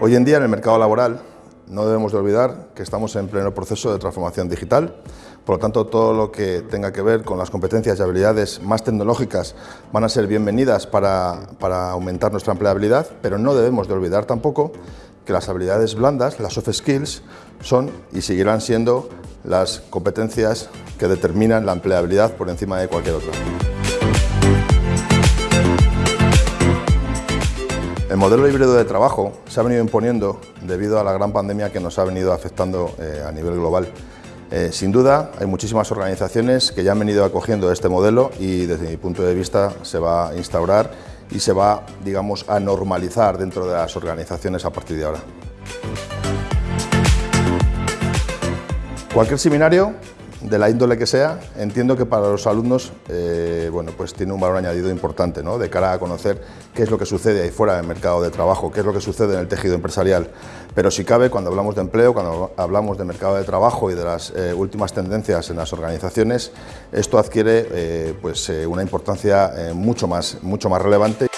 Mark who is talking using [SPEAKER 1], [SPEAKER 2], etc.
[SPEAKER 1] Hoy en día en el mercado laboral no debemos de olvidar que estamos en pleno proceso de transformación digital, por lo tanto todo lo que tenga que ver con las competencias y habilidades más tecnológicas van a ser bienvenidas para, para aumentar nuestra empleabilidad, pero no debemos de olvidar tampoco que las habilidades blandas, las soft skills, son y seguirán siendo las competencias que determinan la empleabilidad por encima de cualquier otra. El modelo híbrido de trabajo se ha venido imponiendo debido a la gran pandemia que nos ha venido afectando eh, a nivel global. Eh, sin duda, hay muchísimas organizaciones que ya han venido acogiendo este modelo y desde mi punto de vista se va a instaurar y se va, digamos, a normalizar dentro de las organizaciones a partir de ahora. Cualquier seminario de la índole que sea, entiendo que para los alumnos eh, bueno, pues tiene un valor añadido importante ¿no? de cara a conocer qué es lo que sucede ahí fuera del mercado de trabajo, qué es lo que sucede en el tejido empresarial. Pero si cabe, cuando hablamos de empleo, cuando hablamos de mercado de trabajo y de las eh, últimas tendencias en las organizaciones, esto adquiere eh, pues, una importancia mucho, más, mucho más relevante.